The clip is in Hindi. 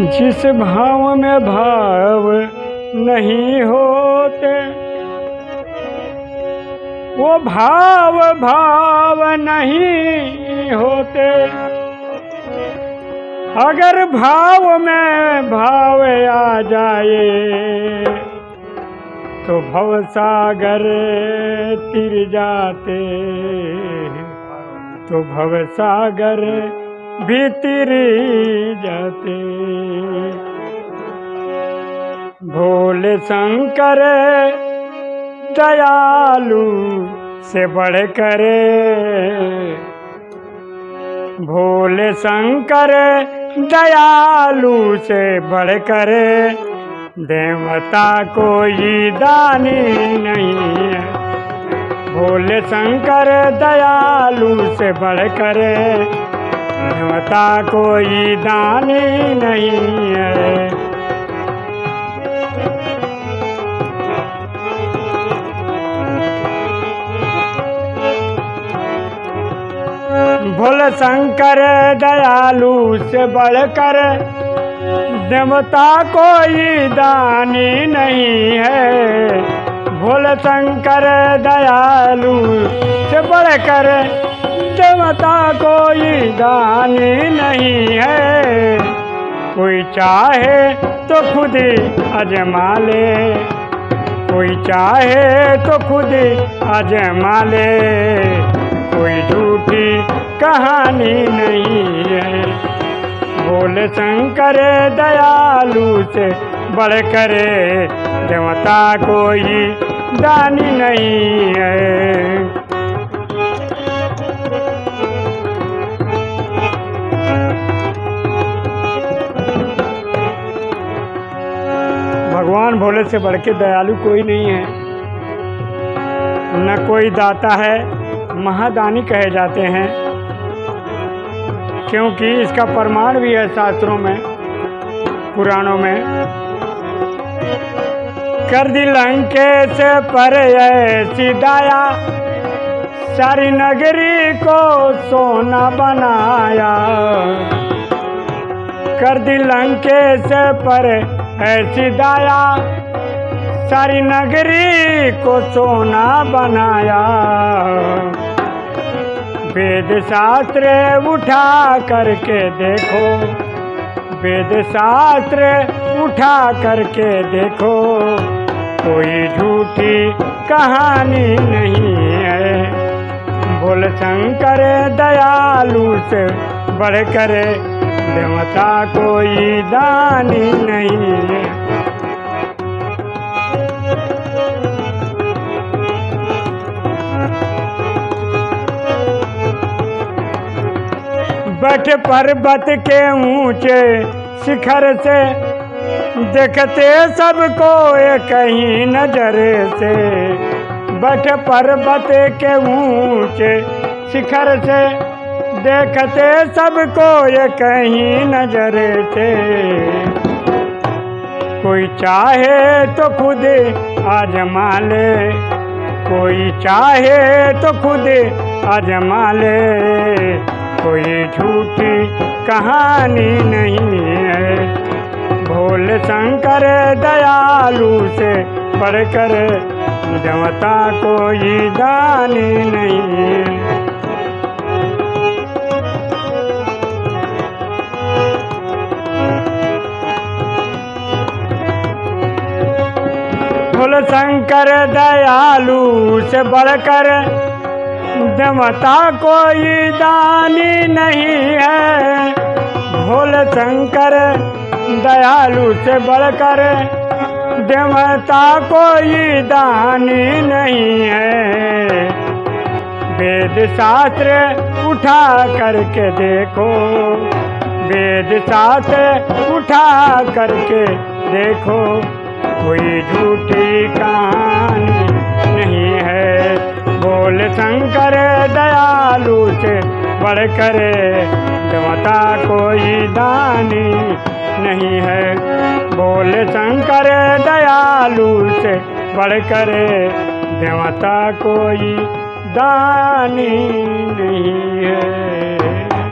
जिस भाव में भाव नहीं होते, वो भाव भाव नहीं होते। अगर भाव में भाव आ जाए तो भव सागर तिर जाते तो भव सागर भीतर जाते। भोले शंकर दयालु से बढ़ करे भोले शंकर दयालु से बढ़ करे देवता कोई दानी नहीं है। भोले शंकर दयालु से बढ़ करे देवता कोई दानी नहीं है। भोल शंकर दयालु से बढ़कर देवता कोई दानी नहीं है। भोल शंकर दयालु से बढ़कर देवता कोई दानी नहीं है। कोई चाहे तो खुद ही अजमा ले कोई चाहे तो खुद ही अजमा ले कोई झूठी कहानी नहीं है। बोल शंकर दयालु से बढ़ करे देवता कोई दानी नहीं है। भगवान भोले से बढ़ के दयालु कोई नहीं है। न कोई दाता है, महादानी कहे जाते हैं। क्योंकि इसका प्रमाण भी है शास्त्रों में, पुराणों में। कर दी लंके से पर ऐसी सारी नगरी को सोना बनाया। कर दी लंके से पर ऐसी दाया सारी नगरी को सोना बनाया। वेद शास्त्र उठा करके देखो, वेद शास्त्र उठा करके देखो, कोई झूठी कहानी नहीं है। बोल शंकर दयालु से बढ़कर देवता कोई दानी नहीं बट पर्वत के ऊँचे शिखर से देखते सबको एक ही नज़र से। बट पर्वत के ऊँचे शिखर से देखते सबको ये कहीं नज़र से। कोई चाहे तो खुद आजमा ले कोई चाहे तो खुद आजमा ले कोई झूठी कहानी नहीं है। भोले शंकर दयालु से बढ़कर देवता कोई दानी नहीं है। भोले शंकर, दयालु से बढ़कर देवता कोई दानी नहीं है। भोल शंकर, दयालु से बढ़कर देवता कोई दानी नहीं है। वेद शास्त्र उठा करके देखो, वेद शास्त्र उठा करके देखो। कोई झूठी कहानी नहीं है। बोल शंकर, दयालु से बढ़ बढ़कर देवता कोई दानी नहीं है। बोल शंकर, दयालु से बढ़ बढ़कर देवता कोई दानी नहीं है।